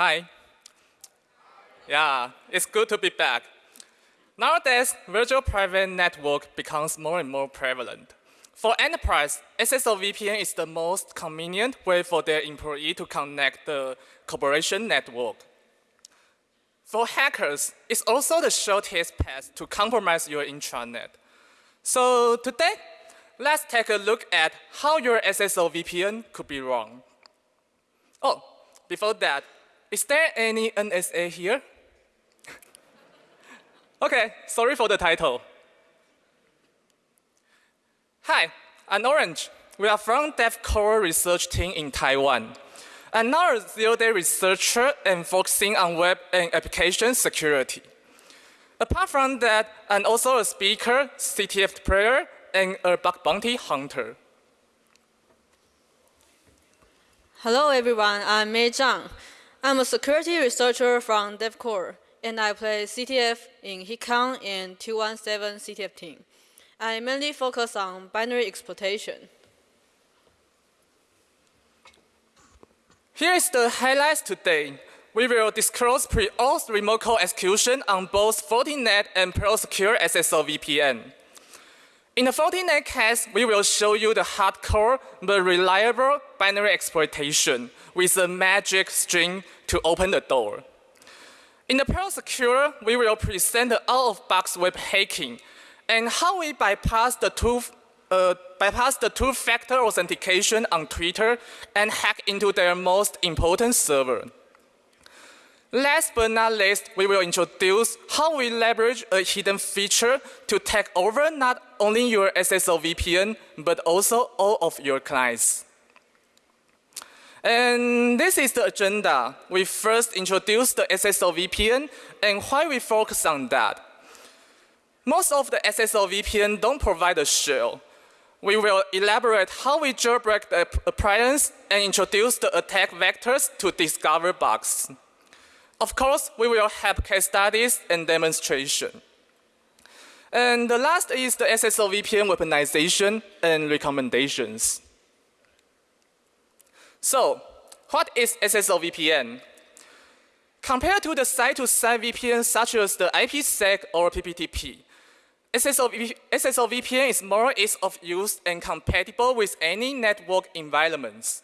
Hi. Yeah, it's good to be back. Nowadays, virtual private network becomes more and more prevalent. For enterprise, SSL VPN is the most convenient way for their employee to connect the corporation network. For hackers, it's also the shortest path to compromise your intranet. So today, let's take a look at how your SSL VPN could be wrong. Oh, before that, is there any NSA here? okay, sorry for the title. Hi, I'm Orange. We are from DevCore research team in Taiwan. I'm now a zero-day researcher and focusing on web and application security. Apart from that, I'm also a speaker, CTF player, and a bug bounty hunter. Hello everyone, I'm Mei Zhang. I'm a security researcher from DevCore, and I play CTF in HitCon and 217 CTF team. I mainly focus on binary exploitation. Here is the highlights today. We will disclose pre-auth remote code execution on both Fortinet and ProSecure SSL VPN. In the Fortinet case, we will show you the hardcore but reliable binary exploitation with a magic string to open the door. In the ProSecure, we will present the out-of-box web hacking and how we bypass the two uh, bypass the two-factor authentication on Twitter and hack into their most important server. Last but not least, we will introduce how we leverage a hidden feature to take over not only your SSL VPN, but also all of your clients. And this is the agenda. We first introduce the SSL VPN and why we focus on that. Most of the SSL VPN don't provide a shell. We will elaborate how we jailbreak the appliance and introduce the attack vectors to discover bugs. Of course, we will have case studies and demonstration. And the last is the SSL VPN weaponization and recommendations. So, what is SSL VPN? Compared to the site-to-site -site VPN such as the IPsec or PPTP, SSL VPN is more ease of use and compatible with any network environments.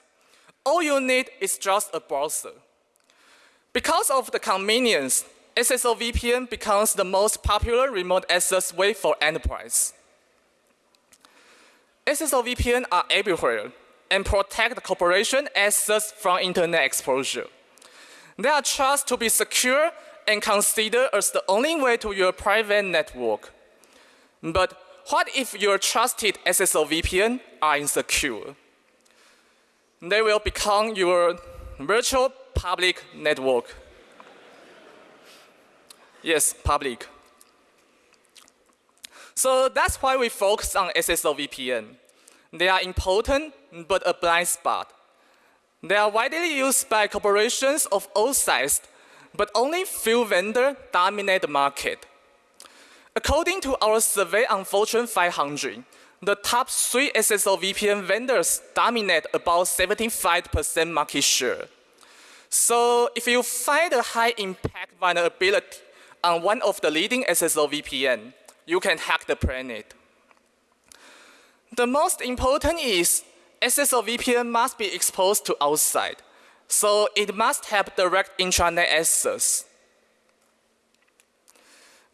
All you need is just a browser. Because of the convenience, SSL VPN becomes the most popular remote access way for enterprise. SSL VPN are everywhere and protect the corporation assets from internet exposure. They are trusted to be secure and considered as the only way to your private network. But what if your trusted SSL VPN are insecure? They will become your virtual public network. Yes, public. So that's why we focus on SSL VPN. They are important, but a blind spot. They are widely used by corporations of all sizes, but only few vendors dominate the market. According to our survey on Fortune 500, the top three SSL VPN vendors dominate about 75% market share. So if you find a high impact vulnerability on one of the leading SSL VPN, you can hack the planet. The most important is SSL VPN must be exposed to outside, so it must have direct intranet access.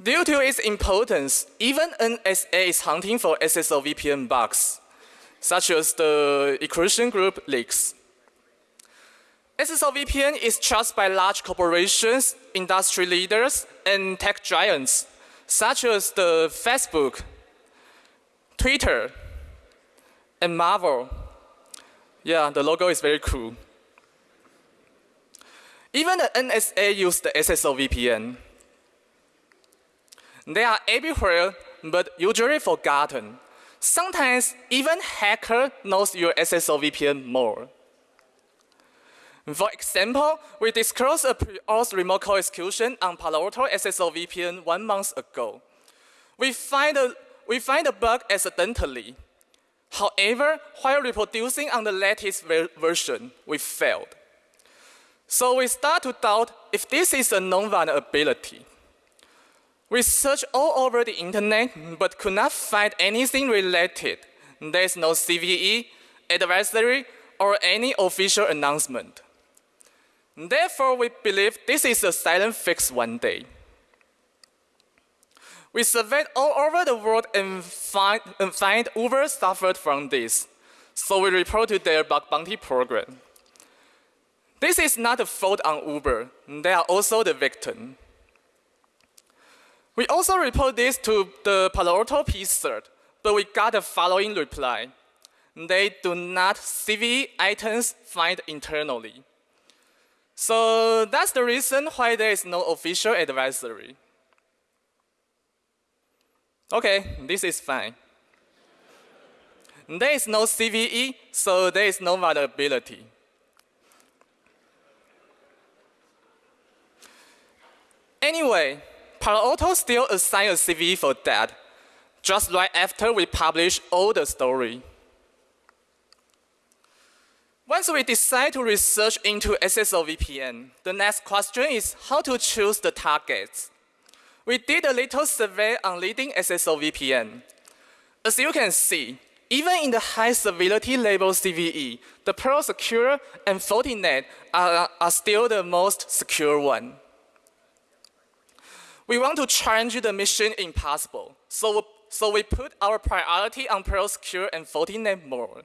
Due to its importance, even NSA is hunting for SSL VPN bugs, such as the encryption group leaks. SSL VPN is trusted by large corporations, industry leaders, and tech giants, such as the Facebook, Twitter, and Marvel. Yeah, the logo is very cool. Even the NSA use the SSL VPN. They are everywhere, but usually forgotten. Sometimes even hacker knows your SSL VPN more. For example, we disclosed a pre-auth remote code execution on Palo Alto SSL VPN one month ago. We find a, we find a bug accidentally. However, while reproducing on the latest ver version, we failed. So we start to doubt if this is a known vulnerability. We searched all over the internet but could not find anything related. There is no CVE, advisory, or any official announcement. Therefore, we believe this is a silent fix one day. We surveyed all over the world and find, and find Uber suffered from this. So we reported to their bug bounty program. This is not a fault on Uber. They are also the victim. We also report this to the Palo Alto PCERT, but we got the following reply. They do not CV items find internally. So that's the reason why there is no official advisory. Okay, this is fine. There is no CVE, so there is no vulnerability. Anyway, Palo Alto still assigned a CVE for that, just right after we publish all the story. Once we decide to research into SSO VPN, the next question is how to choose the targets. We did a little survey on leading SSO VPN. As you can see, even in the high civility level CVE, the Pearl Secure and Fortinet are, are still the most secure one. We want to challenge the mission impossible, so, so we put our priority on Pearl Secure and Fortinet more.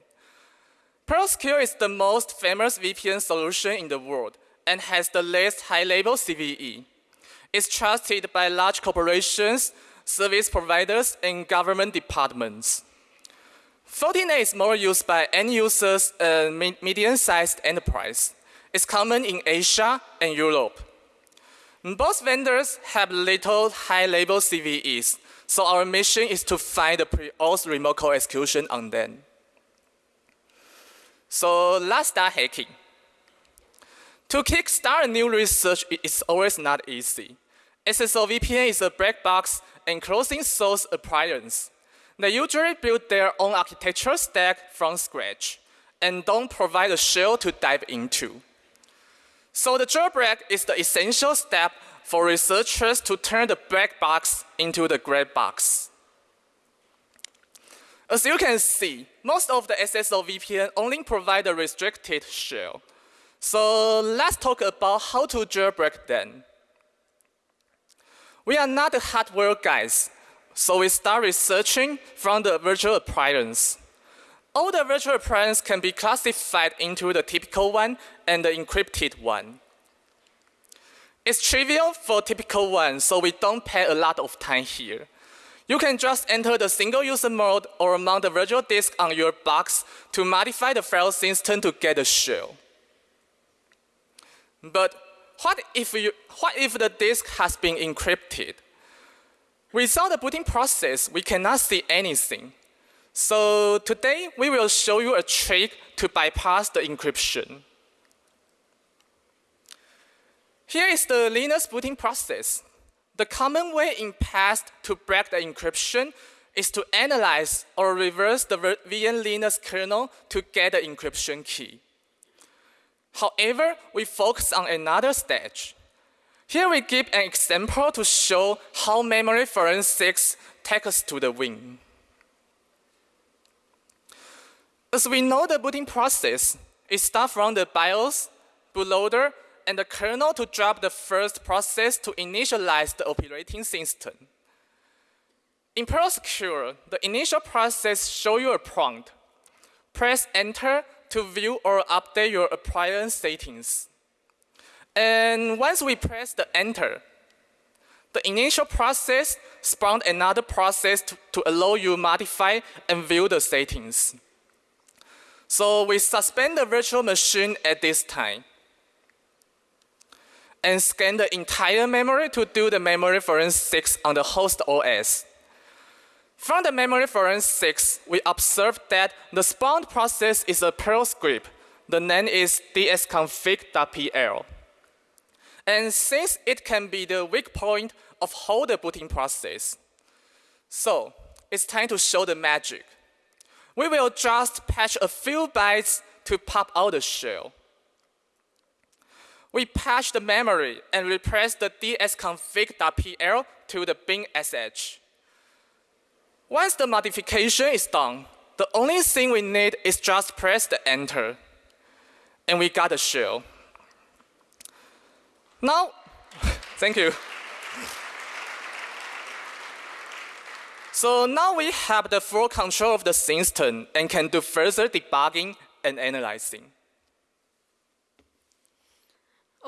Pearl Secure is the most famous VPN solution in the world and has the least high-level CVE. It's trusted by large corporations, service providers, and government departments. Fortinet is more used by end users and medium-sized enterprise. It's common in Asia and Europe. Both vendors have little high-level CVEs, so our mission is to find the pre-auth remote code execution on them. So let's start hacking. To kickstart a new research is always not easy. SSO VPN is a black box enclosing source appliance. They usually build their own architecture stack from scratch and don't provide a shell to dive into. So the jailbreak is the essential step for researchers to turn the black box into the gray box. As you can see, most of the SSO VPN only provide a restricted shell. So let's talk about how to jailbreak them. We are not the hardware guys, so we start researching from the virtual appliance. All the virtual appliances can be classified into the typical one and the encrypted one. It's trivial for typical one, so we don't pay a lot of time here. You can just enter the single user mode or mount the virtual disk on your box to modify the file system to get a shell. But what if, you, what if the disk has been encrypted? Without the booting process, we cannot see anything. So today, we will show you a trick to bypass the encryption. Here is the Linux booting process. The common way in past to break the encryption is to analyze or reverse the VM Linux kernel to get the encryption key. However, we focus on another stage. Here we give an example to show how memory forensics takes us to the win. As we know the booting process, it starts from the BIOS, bootloader, and the kernel to drop the first process to initialize the operating system. In Secure, the initial process shows you a prompt. Press enter to view or update your appliance settings. And once we press the enter, the initial process spawned another process to, to allow you modify and view the settings. So we suspend the virtual machine at this time and scan the entire memory to do the memory forensics on the host OS. From the memory forensics, we observed that the spawned process is a Perl script. The name is dsconfig.pl. And since it can be the weak point of whole the booting process, so it's time to show the magic. We will just patch a few bytes to pop out the shell. We patch the memory and replace the dsconfig.pl to the bin sh. Once the modification is done, the only thing we need is just press the enter. And we got a shell. Now, thank you. So now we have the full control of the system and can do further debugging and analyzing.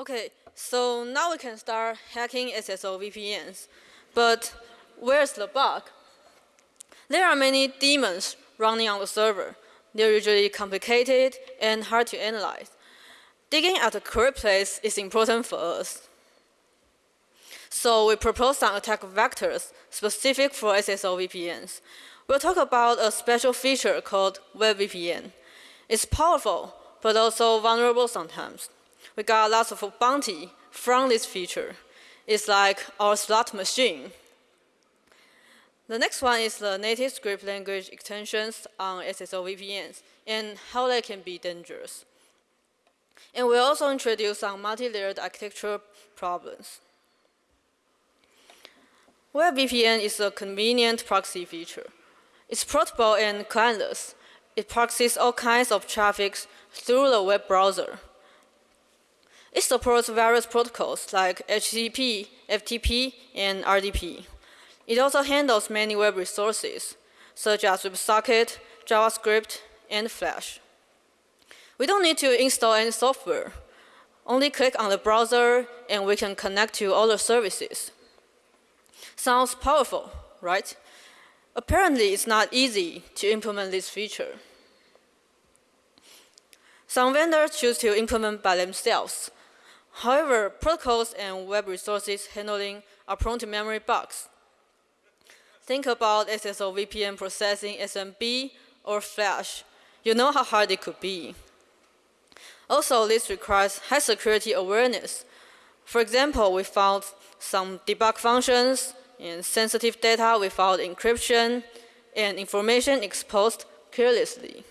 Okay, so now we can start hacking SSO VPNs. But where's the bug? There are many daemons running on the server. They're usually complicated and hard to analyze. Digging at the correct place is important for us. So we propose some attack vectors specific for SSO VPNs. We'll talk about a special feature called WebVPN. It's powerful, but also vulnerable sometimes. We got lots of bounty from this feature. It's like our slot machine. The next one is the native script language extensions on SSO VPNs and how they can be dangerous. And we'll also introduce some multi-layered architecture problems. WebVPN is a convenient proxy feature. It's portable and clientless. It proxies all kinds of traffic through the web browser. It supports various protocols like HTTP, FTP, and RDP. It also handles many web resources, such as WebSocket, JavaScript, and Flash. We don't need to install any software. Only click on the browser and we can connect to the services. Sounds powerful, right? Apparently, it's not easy to implement this feature. Some vendors choose to implement by themselves. However, protocols and web resources handling are prone to memory bugs. Think about SSO VPN processing SMB or Flash. You know how hard it could be. Also, this requires high security awareness. For example, we found some debug functions and sensitive data without encryption and information exposed carelessly.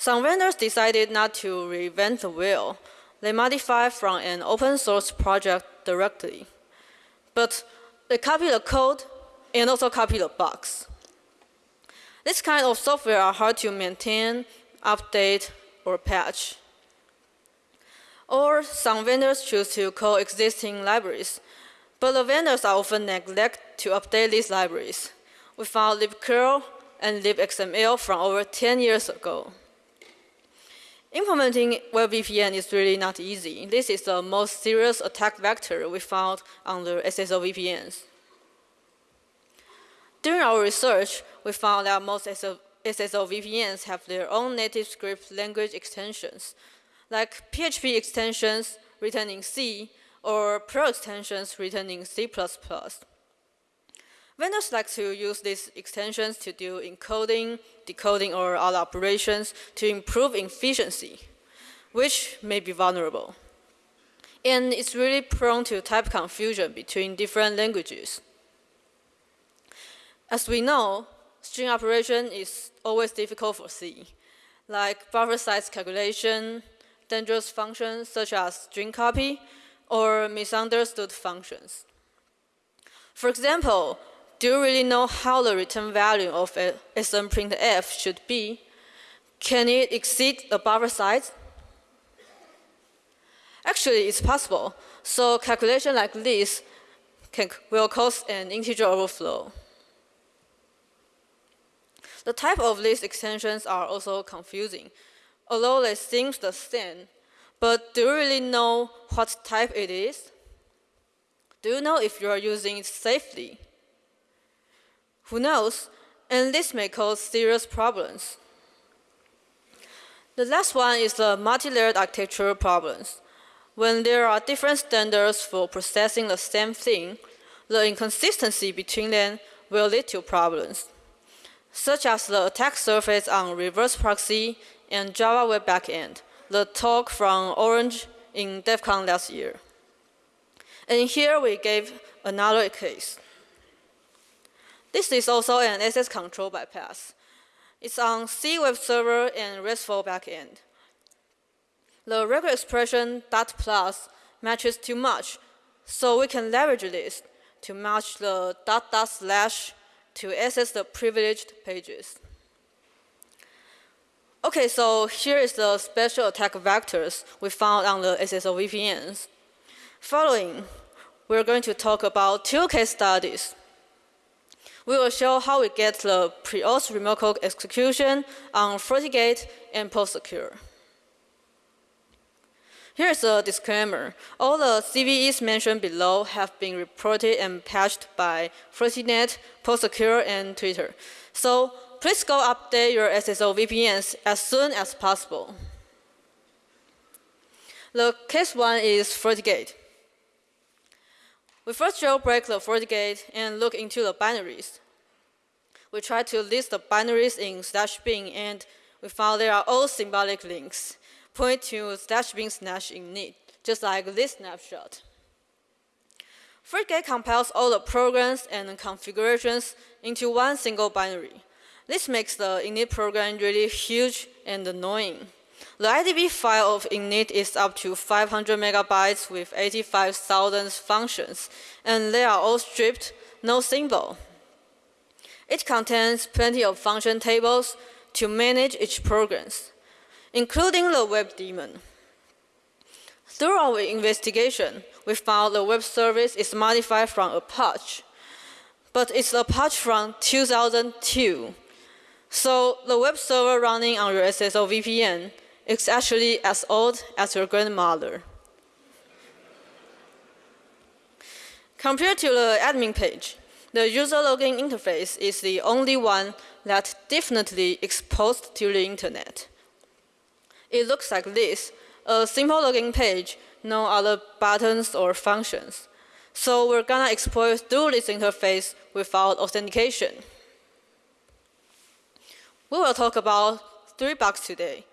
Some vendors decided not to reinvent the wheel. They modified from an open source project directly. But they copy the code and also copy the bugs. This kind of software are hard to maintain, update, or patch. Or some vendors choose to call existing libraries, but the vendors are often neglect to update these libraries. We found libcurl and libxml from over 10 years ago. Implementing WebVPN is really not easy. This is the most serious attack vector we found under SSO VPNs. During our research, we found that most SSO VPNs have their own native script language extensions, like PHP extensions written in C or Perl extensions written in C++. Vendors like to use these extensions to do encoding, decoding, or other operations to improve efficiency, which may be vulnerable. And it's really prone to type confusion between different languages. As we know, string operation is always difficult for C, like buffer size calculation, dangerous functions such as string copy, or misunderstood functions. For example, do you really know how the return value of a smprintf should be? Can it exceed the buffer size? Actually, it's possible. So calculation like this can, will cause an integer overflow. The type of these extensions are also confusing. Although they seem the same, but do you really know what type it is? Do you know if you are using it safely? Who knows? And this may cause serious problems. The last one is the multi-layered architectural problems. When there are different standards for processing the same thing, the inconsistency between them will lead to problems, such as the attack surface on reverse proxy and Java Web Backend, the talk from Orange in DEF CON last year. And here we gave another case. This is also an access control bypass. It's on C web server and RESTful backend. the regular expression dot plus matches too much, so we can leverage this to match the dot dot slash to access the privileged pages. Okay, so here is the special attack vectors we found on the SSL VPNs. Following, we're going to talk about two case studies. We will show how we get the pre-auth remote code execution on FortiGate and PostSecure. Here's a disclaimer. All the CVEs mentioned below have been reported and patched by Fortinet, PostSecure, and Twitter. So please go update your SSL VPNs as soon as possible. The case one is FortiGate. We first jailbreak the FortiGate and look into the binaries. We try to list the binaries in slash bin and we found they are all symbolic links, point to slash bin slash init, just like this snapshot. FortiGate compiles all the programs and configurations into one single binary. This makes the init program really huge and annoying. The IDB file of init is up to 500 megabytes with 85,000 functions, and they are all stripped, no symbol. It contains plenty of function tables to manage each programs, including the web daemon. Through our investigation, we found the web service is modified from Apache, but it's Apache from 2002, so the web server running on your SSL VPN is actually as old as your grandmother. Compared to the admin page, the user login interface is the only one that definitely exposed to the internet. It looks like this, a simple login page, no other buttons or functions. So we're gonna exploit through this interface without authentication. We will talk about three bugs today.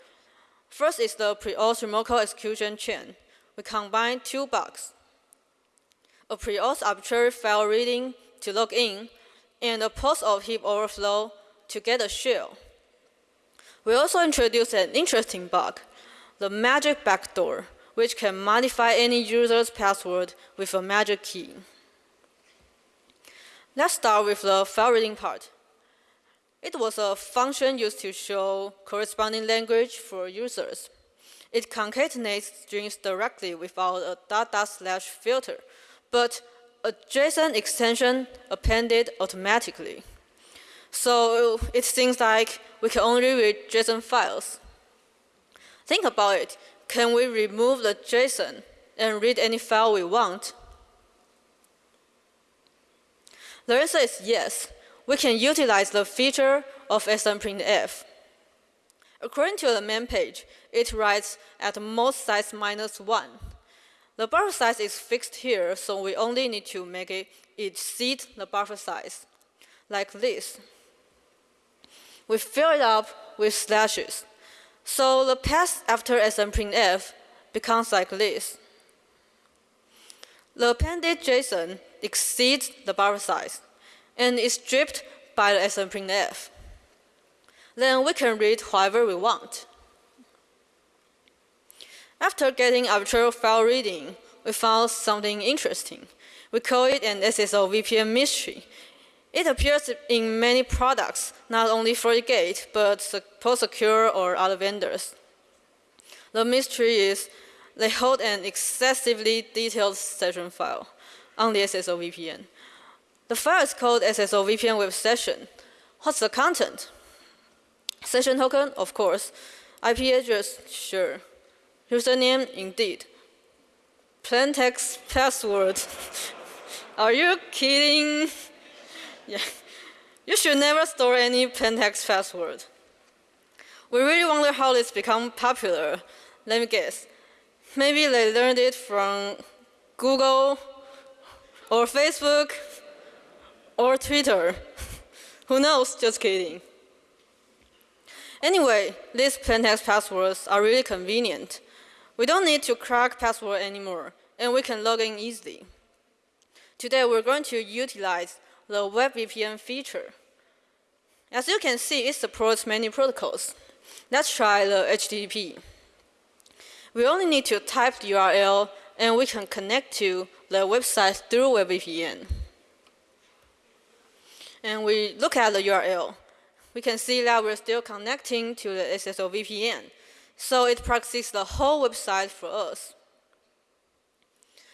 First is the pre-auth remote execution chain. We combine two bugs. A pre-auth arbitrary file reading to log in, and a post of heap overflow to get a shell. We also introduced an interesting bug, the magic backdoor, which can modify any user's password with a magic key. Let's start with the file reading part. It was a function used to show corresponding language for users. It concatenates strings directly without a dot dot slash filter, but a JSON extension appended automatically. So it seems like we can only read JSON files. Think about it. Can we remove the JSON and read any file we want? The answer is yes we can utilize the feature of smprintf. According to the main page, it writes at most size minus 1. The buffer size is fixed here, so we only need to make it exceed the buffer size, like this. We fill it up with slashes. So the path after smprintf becomes like this. The appended JSON exceeds the buffer size and is stripped by the smprintf. Then we can read however we want. After getting arbitrary file reading, we found something interesting. We call it an SSL VPN mystery. It appears in many products, not only FortiGate, but PostSecure or other vendors. The mystery is they hold an excessively detailed session file on the SSL VPN. The file is called SSL VPN web session. What's the content? Session token, of course. IP address, sure. Username, indeed. Plain text password. Are you kidding? yeah. You should never store any plain text password. We really wonder how this become popular. Let me guess. Maybe they learned it from Google or Facebook or Twitter. Who knows? Just kidding. Anyway, these plaintext passwords are really convenient. We don't need to crack password anymore, and we can log in easily. Today, we're going to utilize the WebVPN feature. As you can see, it supports many protocols. Let's try the HTTP. We only need to type the URL and we can connect to the website through WebVPN. And we look at the URL. We can see that we're still connecting to the SSO VPN. So it proxies the whole website for us.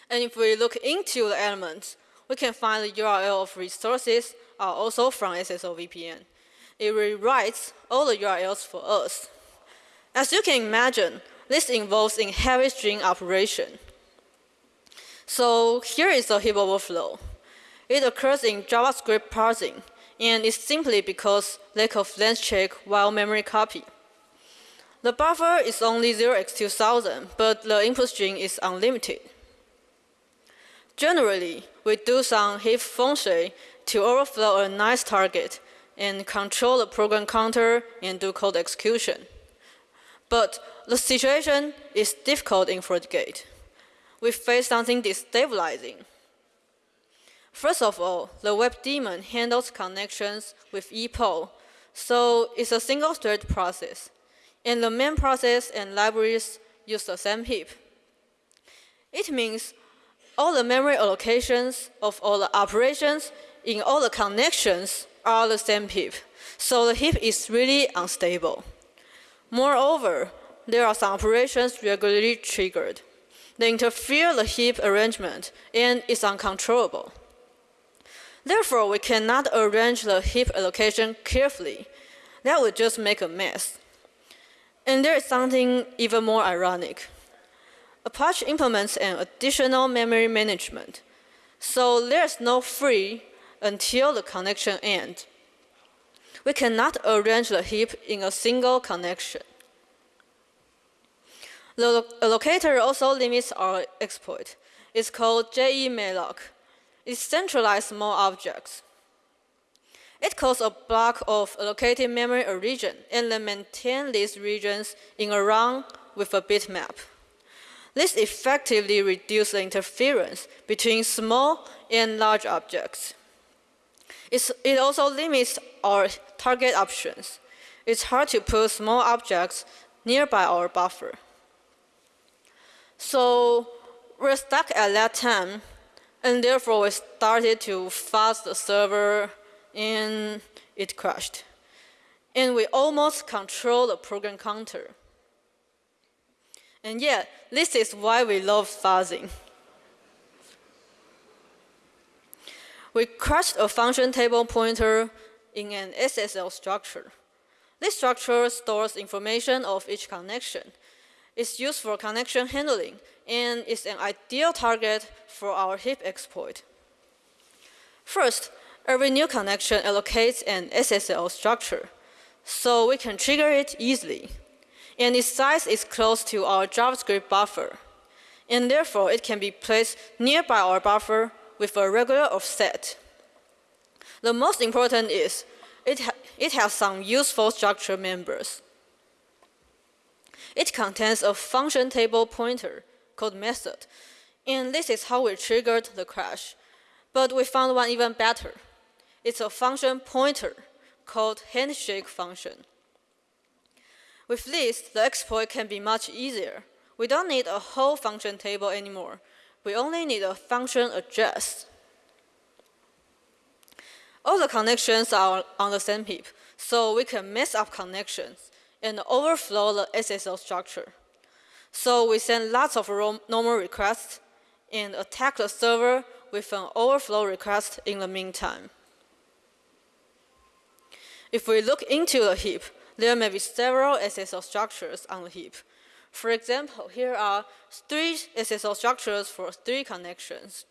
And if we look into the elements, we can find the URL of resources are also from SSO VPN. It rewrites all the URLs for us. As you can imagine, this involves in heavy string operation. So here is a heap overflow. It occurs in JavaScript parsing, and it's simply because lack of length check while memory copy. The buffer is only 0x2000, but the input string is unlimited. Generally, we do some heap function to overflow a nice target and control the program counter and do code execution. But the situation is difficult in FortiGate. We face something destabilizing. First of all, the web daemon handles connections with epoll, so it's a single-thread process. And the main process and libraries use the same heap. It means all the memory allocations of all the operations in all the connections are the same heap. So the heap is really unstable. Moreover, there are some operations regularly triggered. They interfere the heap arrangement and is uncontrollable. Therefore, we cannot arrange the heap allocation carefully. That would just make a mess. And there is something even more ironic. Apache implements an additional memory management. So there's no free until the connection ends. We cannot arrange the heap in a single connection. The allocator also limits our exploit. It's called JEmalloc. It centralizes more objects. It calls a block of allocated memory a region and then maintain these regions in a run with a bitmap. This effectively reduces the interference between small and large objects. It's, it also limits our target options. It's hard to put small objects nearby our buffer. So we're stuck at that time, and therefore we started to fast the server, and it crashed. And we almost control the program counter. And yet, this is why we love fuzzing. We crushed a function table pointer in an SSL structure. This structure stores information of each connection. It's used for connection handling and is an ideal target for our heap exploit. First, every new connection allocates an SSL structure, so we can trigger it easily and its size is close to our JavaScript buffer, and therefore it can be placed nearby our buffer with a regular offset. The most important is it, ha it has some useful structure members. It contains a function table pointer called method, and this is how we triggered the crash. But we found one even better. It's a function pointer called handshake function. With this, the exploit can be much easier. We don't need a whole function table anymore. We only need a function address. All the connections are on the same heap, so we can mess up connections and overflow the SSL structure. So we send lots of normal requests and attack the server with an overflow request in the meantime. If we look into the heap, there may be several SSL structures on the heap. For example, here are three SSL structures for three connections.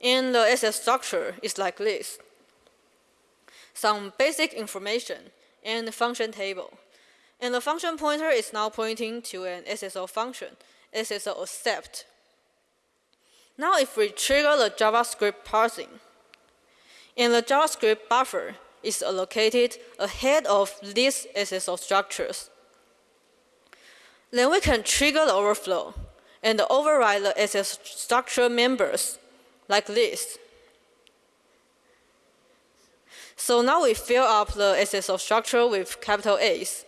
And the SSL structure is like this. Some basic information and function table. And the function pointer is now pointing to an SSL function, SSL accept. Now if we trigger the JavaScript parsing, in the JavaScript buffer, is allocated ahead of these SSL structures. Then we can trigger the overflow and override the SS structure members like this. So now we fill up the SSL structure with capital A's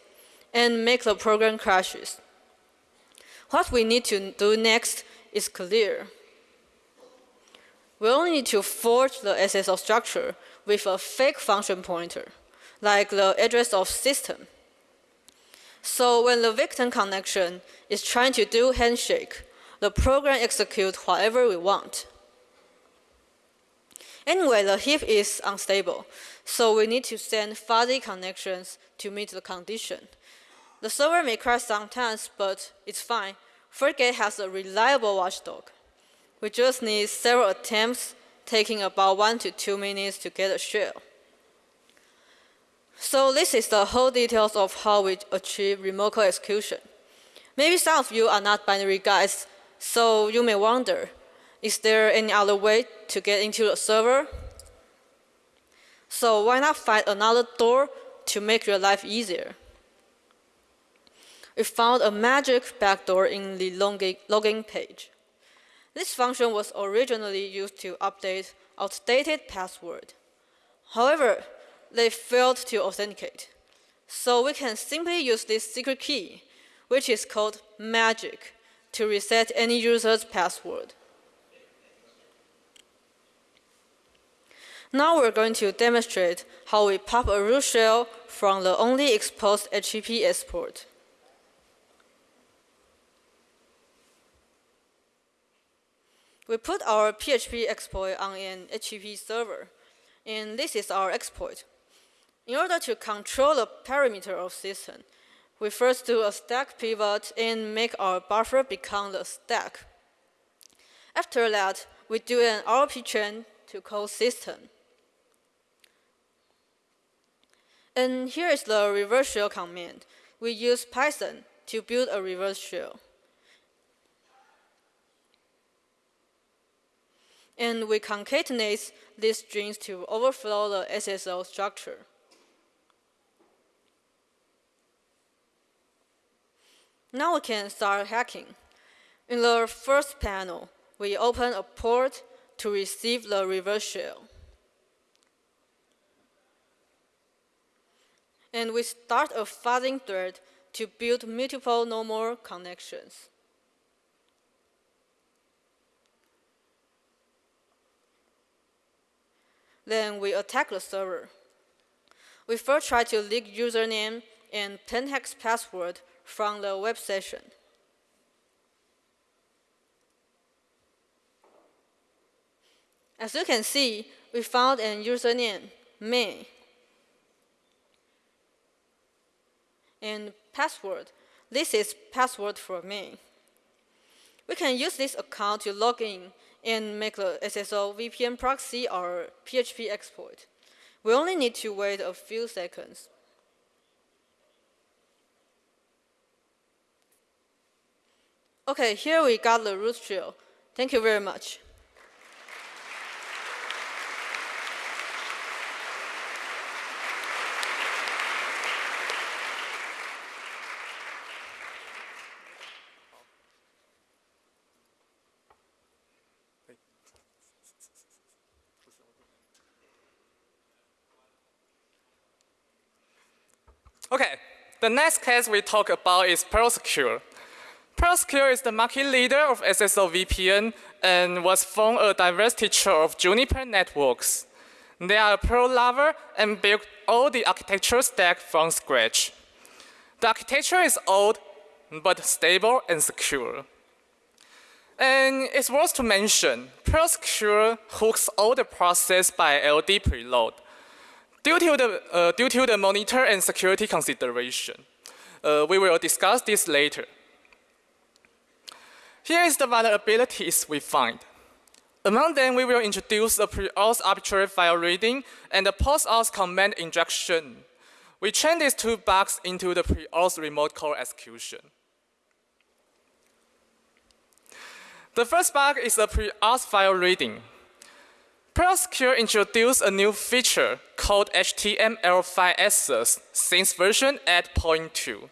and make the program crashes. What we need to do next is clear. We only need to forge the SSL structure with a fake function pointer, like the address of system. So when the victim connection is trying to do handshake, the program executes whatever we want. Anyway, the heap is unstable, so we need to send fuzzy connections to meet the condition. The server may crash sometimes, but it's fine. FortiGate has a reliable watchdog. We just need several attempts, taking about one to two minutes to get a shell. So this is the whole details of how we achieve remote code execution. Maybe some of you are not binary guys, so you may wonder, is there any other way to get into the server? So why not find another door to make your life easier? We found a magic backdoor in the login page. This function was originally used to update outdated password. However, they failed to authenticate. So we can simply use this secret key, which is called magic, to reset any user's password. Now we're going to demonstrate how we pop a root shell from the only exposed HTTP export. We put our PHP exploit on an HTTP server, and this is our exploit. In order to control the parameter of system, we first do a stack pivot and make our buffer become the stack. After that, we do an RP chain to call system. And here is the reverse shell command. We use Python to build a reverse shell. And we concatenate these strings to overflow the SSL structure. Now we can start hacking. In the first panel, we open a port to receive the reverse shell. And we start a fuzzing thread to build multiple normal connections. Then we attack the server. We first try to leak username and 10 hex password from the web session. As you can see, we found an username, May, and password. This is password for May. We can use this account to log in and make the SSL VPN proxy or PHP exploit. We only need to wait a few seconds. Okay, here we got the root shell. Thank you very much. Okay, the next case we talk about is PearlSecure. PearlSecure is the market leader of SSL VPN and was from a diverse teacher of Juniper Networks. They are a Perl lover and built all the architecture stack from scratch. The architecture is old, but stable and secure. And it's worth to mention, PearlSecure hooks all the process by LD preload. Due to the, uh, due to the monitor and security consideration, uh, we will discuss this later. Here is the vulnerabilities we find. Among them, we will introduce the pre-auth arbitrary file reading and the post-auth command injection. We chain these two bugs into the pre-auth remote code execution. The first bug is the pre-auth file reading. PearlSecure introduced a new feature called HTML5 access since version 8.2.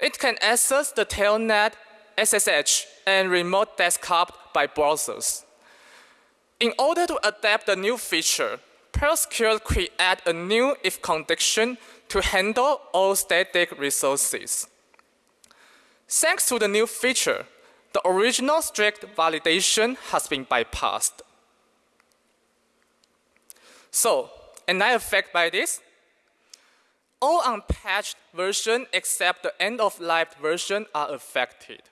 It can access the telnet, SSH, and remote desktop by browsers. In order to adapt the new feature, PearlSecure created a new if condition to handle all static resources. Thanks to the new feature, the original strict validation has been bypassed. So, an effect by this, all unpatched versions except the end-of-life version are affected.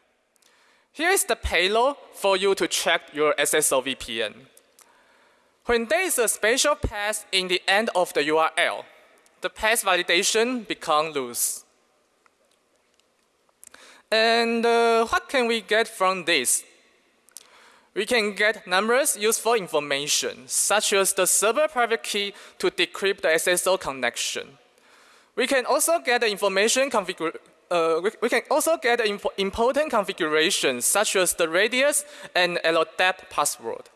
Here is the payload for you to check your SSL VPN. When there is a special path in the end of the URL, the path validation become loose. And uh, what can we get from this? We can get numerous useful information, such as the server private key to decrypt the SSL connection. We can also get the information uh, we, we, can also get imp important configurations, such as the radius and LDAP password.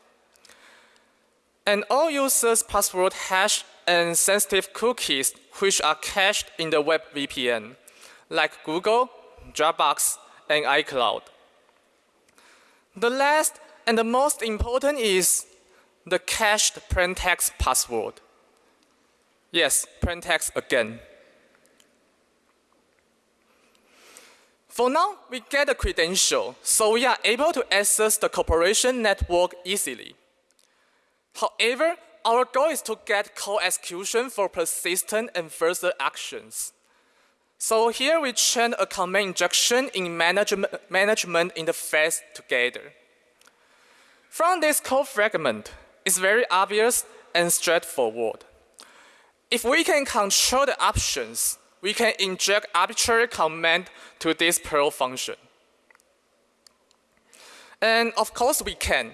And all users' password hash and sensitive cookies which are cached in the web VPN, like Google, Dropbox, and iCloud. The last and the most important is the cached plaintext password. Yes, plaintext again. For now, we get a credential, so we are able to access the corporation network easily. However, our goal is to get code execution for persistent and further actions. So here we chain a command injection in management, management interface together. From this code fragment, it's very obvious and straightforward. If we can control the options, we can inject arbitrary command to this Perl function. And of course we can.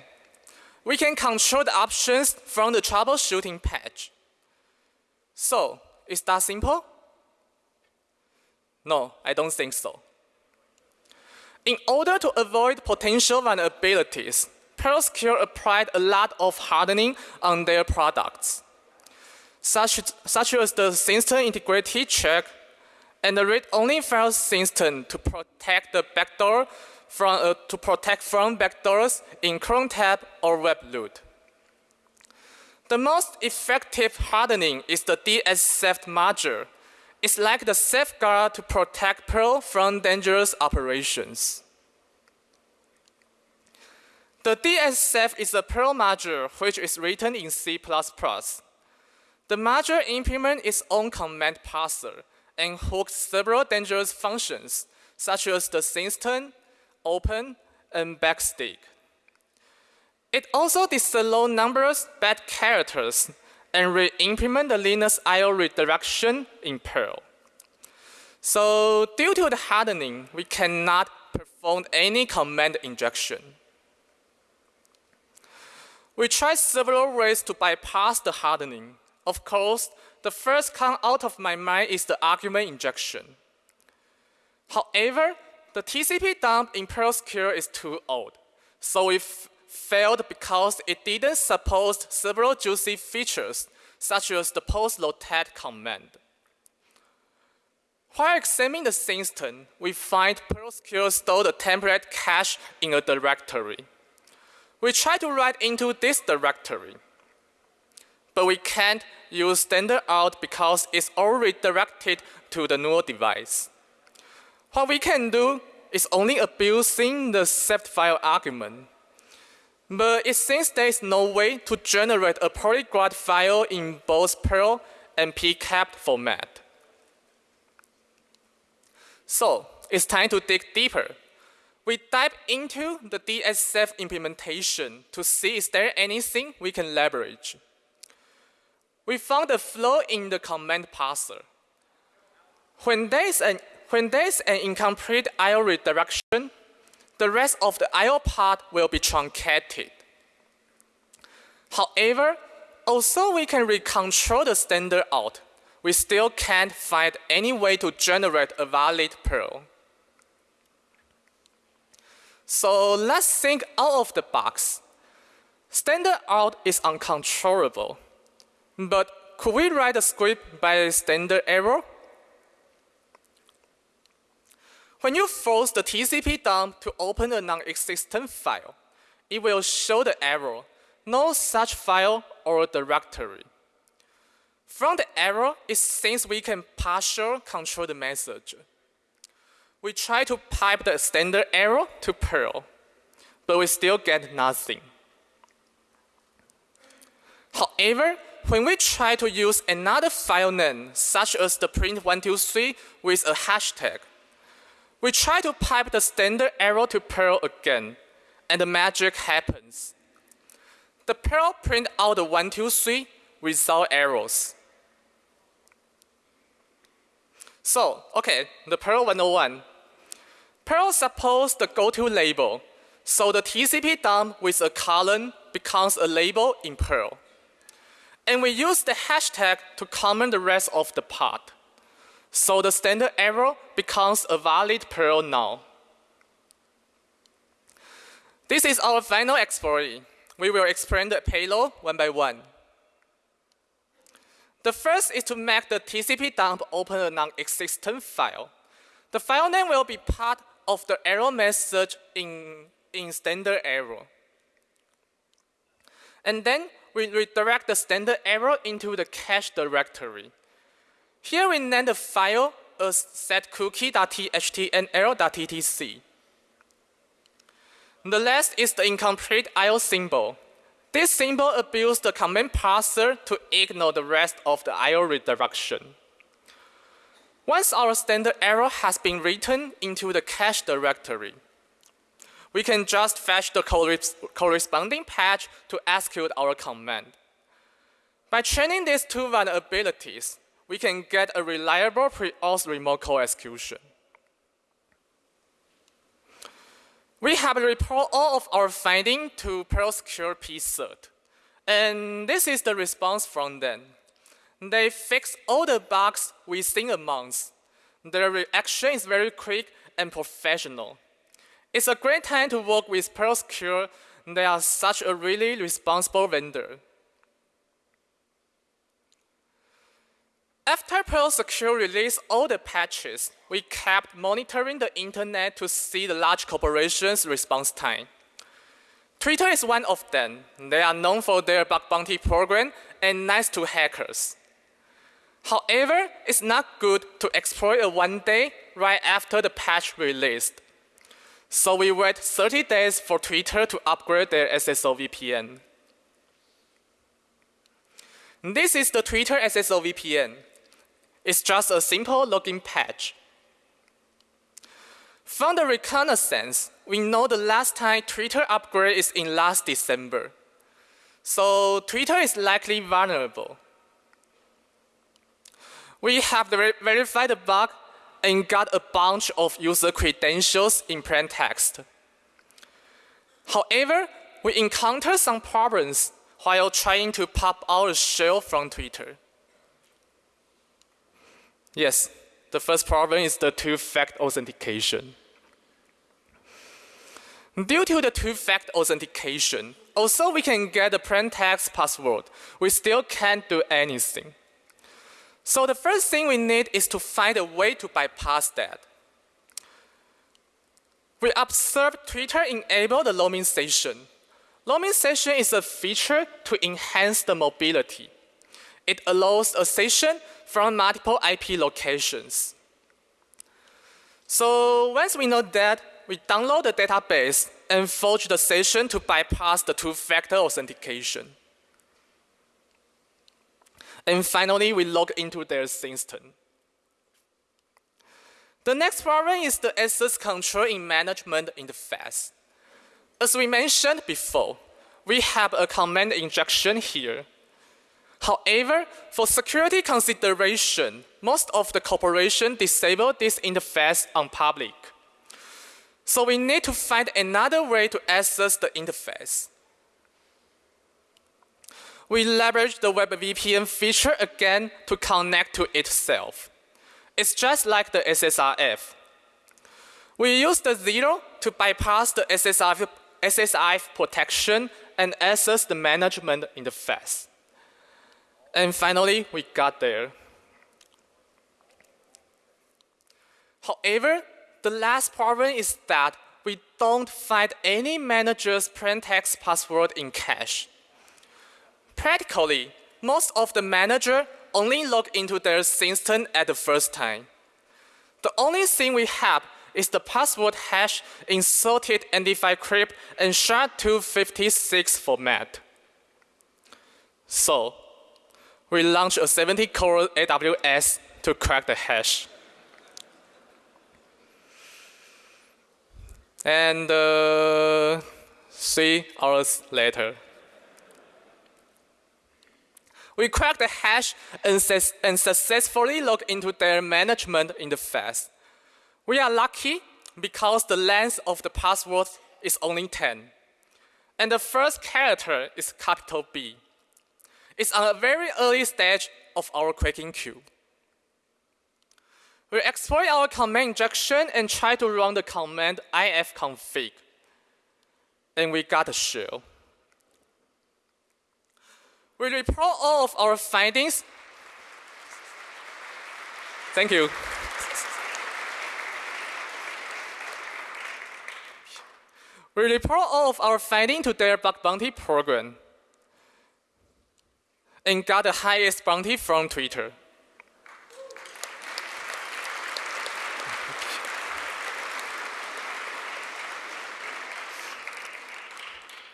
We can control the options from the troubleshooting page. So, is that simple? No, I don't think so. In order to avoid potential vulnerabilities, PearlSecure applied a lot of hardening on their products, such, such as the system integrity check and the read-only file system to protect the backdoor from, uh, to protect from backdoors in Chrome tab or webroot. The most effective hardening is the DSSafe module, it's like the safeguard to protect Perl from dangerous operations. The DSSafe is a Perl module which is written in C++. The module implements its own command parser and hooks several dangerous functions, such as the system, open, and backstick. It also disallows numerous bad characters and re-implement the Linux I.O. redirection in Perl. So due to the hardening, we cannot perform any command injection. We tried several ways to bypass the hardening. Of course, the first come out of my mind is the argument injection. However, the TCP dump in PearlSecure is too old, so we failed because it didn't support several juicy features, such as the post-rotate command. While examining the system, we find PearlSecure stored a template cache in a directory. We try to write into this directory, but we can't use standard out because it's already directed to the null device. What we can do is only abusing the saved file argument. But it seems there is no way to generate a polyglot file in both Perl and PCAP format. So it's time to dig deeper. We dive into the DSSafe implementation to see is there anything we can leverage. We found a flaw in the command parser. When there is an, when there is an incomplete I.O. redirection, the rest of the I.O. part will be truncated. However, although we can recontrol the standard out, we still can't find any way to generate a valid Perl. So let's think out of the box. Standard out is uncontrollable, but could we write a script by standard error? When you force the TCP dump to open a non-existent file, it will show the error, no such file or directory. From the error, it seems we can partially control the message. We try to pipe the standard error to Perl, but we still get nothing. However, when we try to use another file name, such as the print123 with a hashtag, we try to pipe the standard error to Perl again, and the magic happens. The Perl print out the 123 without errors. So, okay, the Perl 101. Perl supports the goto label, so the TCP dump with a colon becomes a label in Perl. And we use the hashtag to comment the rest of the part. So the standard error becomes a valid Perl now. This is our final exploit. We will explain the payload one by one. The first is to make the TCP dump open a non-existent file. The file name will be part of the error message in, in standard error. And then we redirect the standard error into the cache directory. Here we name the file as setcookie.txt and error.ttc. The last is the incomplete IO symbol. This symbol abuses the command parser to ignore the rest of the IO redirection. Once our standard error has been written into the cache directory, we can just fetch the corresponding patch to execute our command. By training these two vulnerabilities, we can get a reliable pre-auth remote code execution. We have reported all of our findings to PerlSecure PCERT. And this is the response from them. They fix all the bugs within a month. Their reaction is very quick and professional. It's a great time to work with PerlSecure. They are such a really responsible vendor. After PerlSecure released all the patches, we kept monitoring the internet to see the large corporations' response time. Twitter is one of them. They are known for their bug bounty program and nice to hackers. However, it's not good to exploit a one day right after the patch released. So we wait 30 days for Twitter to upgrade their SSO VPN. This is the Twitter SSO VPN. It's just a simple login patch. From the reconnaissance, we know the last time Twitter upgrade is in last December. So Twitter is likely vulnerable. We have verified the bug and got a bunch of user credentials in plain text. However, we encounter some problems while trying to pop our shell from Twitter. Yes, the first problem is the two-factor authentication. Due to the two-factor authentication, although we can get a plain text password, we still can't do anything. So the first thing we need is to find a way to bypass that. We observed Twitter enable the roaming session. Roaming session is a feature to enhance the mobility. It allows a session from multiple IP locations. So once we know that, we download the database and forge the session to bypass the two-factor authentication. And finally, we log into their system. The next problem is the access control in management interface. As we mentioned before, we have a command injection here. However, for security consideration, most of the corporation disable this interface on public. So we need to find another way to access the interface. We leverage the Web VPN feature again to connect to itself. It's just like the SSRF. We use the zero to bypass the SSIF, SSIF protection and access the management interface. And finally, we got there. However, the last problem is that we don't find any manager's plaintext password in cache. Practically, most of the manager only log into their system at the first time. The only thing we have is the password hash inserted MD5 crypt and SHA-256 format. So, we launch a 70-core AWS to crack the hash. And uh, three hours later, we cracked the hash and, and successfully logged into their management interface. We are lucky because the length of the password is only 10. And the first character is capital B. It's on a very early stage of our cracking queue. We exploit our command injection and try to run the command ifconfig. And we got a shell. We report all of our findings. Thank you. we report all of our findings to their bug bounty program and got the highest bounty from Twitter.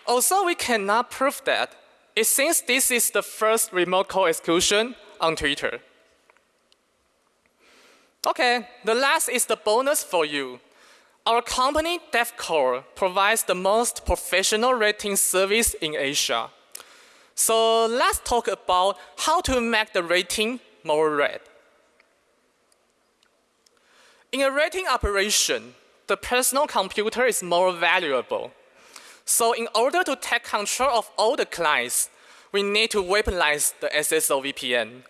Also, we cannot prove that. It seems this is the first remote code execution on Twitter. Okay, the last is the bonus for you. Our company, DevCore, provides the most professional rating service in Asia. So let's talk about how to make the rating more red. In a rating operation, the personal computer is more valuable. So in order to take control of all the clients, we need to weaponize the SSO VPN.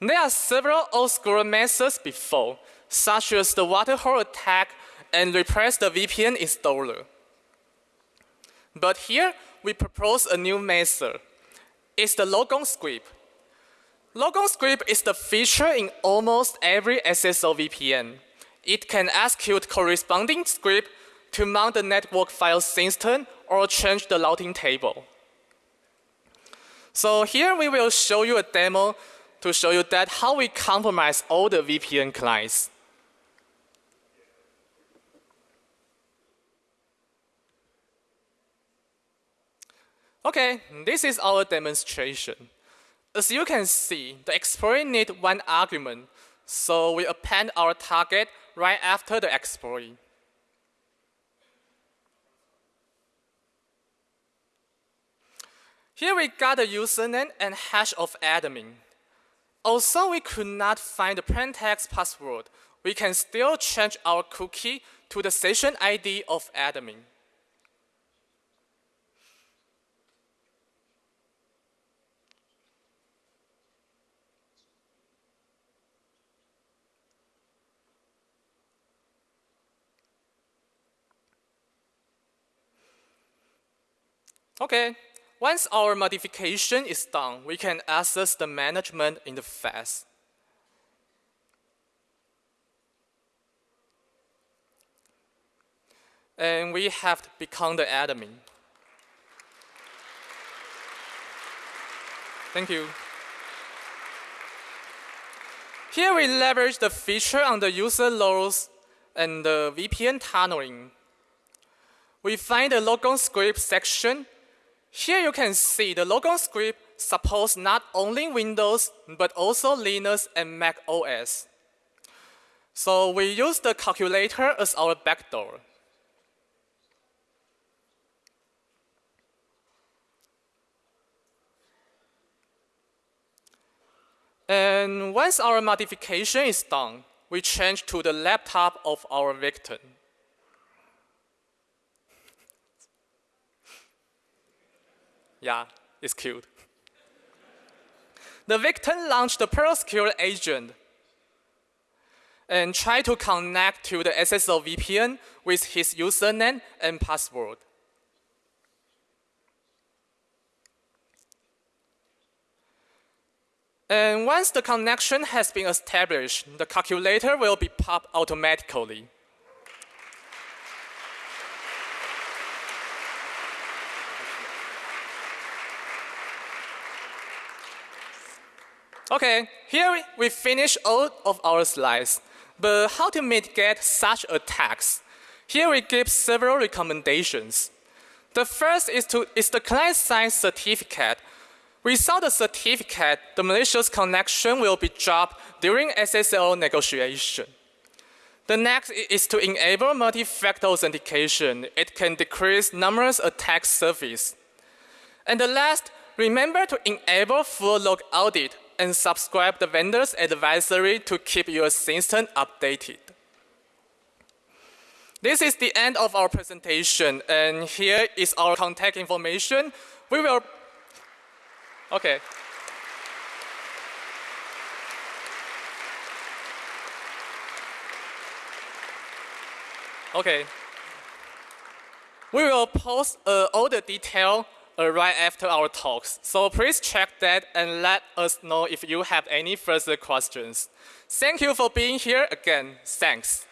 There are several old school methods before, such as the waterhole attack and repress the VPN installer. But here, we propose a new method. It's the logon script. Logon script is the feature in almost every SSO VPN. It can execute corresponding script to mount the network file system or change the routing table. So here we will show you a demo to show you that how we compromise all the VPN clients. Okay, this is our demonstration. As you can see, the explorer needs one argument, so we append our target right after the explorer. Here we got the username and hash of admin. Although we could not find the plaintext password, we can still change our cookie to the session ID of admin. Okay, once our modification is done, we can access the management interface. And we have to become the admin. Thank you. Here we leverage the feature on the user roles and the VPN tunneling. We find the logon script section here you can see the logon script supports not only Windows, but also Linux and Mac OS. So we use the calculator as our backdoor. And once our modification is done, we change to the laptop of our victim. Yeah, it's cute. The victim launched the PearlSecure agent and tried to connect to the SSO VPN with his username and password. And once the connection has been established, the calculator will be popped automatically. Okay, here we finish all of our slides. But how to mitigate such attacks? Here we give several recommendations. The first is, to, is the client-side certificate. Without the certificate, the malicious connection will be dropped during SSL negotiation. The next is to enable multi-factor authentication. It can decrease numerous attack surface. And the last, remember to enable full log audit and subscribe the vendor's advisory to keep your system updated. This is the end of our presentation, and here is our contact information. We will, okay. Okay. We will post uh, all the detail uh, right after our talks. So please check that and let us know if you have any further questions. Thank you for being here again. Thanks.